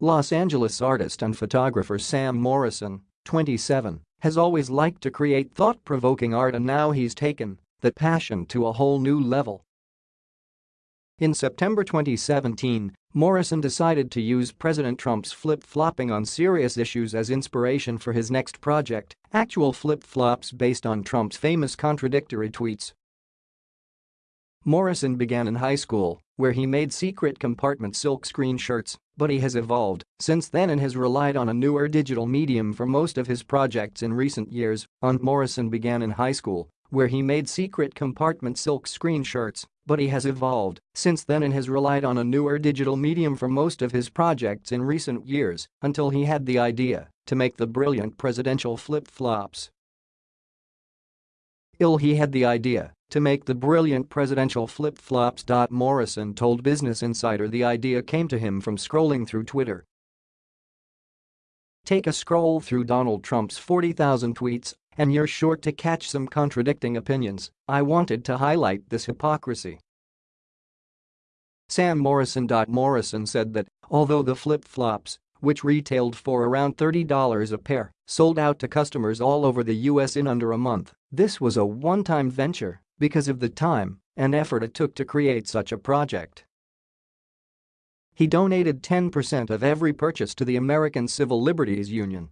Los Angeles artist and photographer Sam Morrison, 27, has always liked to create thought-provoking art and now he's taken that passion to a whole new level. In September 2017, Morrison decided to use President Trump's flip-flopping on serious issues as inspiration for his next project, actual flip-flops based on Trump's famous contradictory tweets. Morrison began in high school, where he made secret compartment silkscreen shirts, but he has evolved since then and has relied on a newer digital medium for most of his projects in recent years. On Morrison began in high school, where he made secret compartment silkscreen shirts, but he has evolved since then and has relied on a newer digital medium for most of his projects in recent years until he had the idea to make the brilliant presidential flip-flops. Ill he had the idea to make the brilliant presidential flip-flops. Morrison told Business Insider the idea came to him from scrolling through Twitter. Take a scroll through Donald Trump's 40,000 tweets and you're sure to catch some contradicting opinions, I wanted to highlight this hypocrisy. Sam Morrison. Morrison said that, although the flip-flops, which retailed for around $30 a pair, sold out to customers all over the US in under a month, this was a one-time venture because of the time and effort it took to create such a project. He donated 10% of every purchase to the American Civil Liberties Union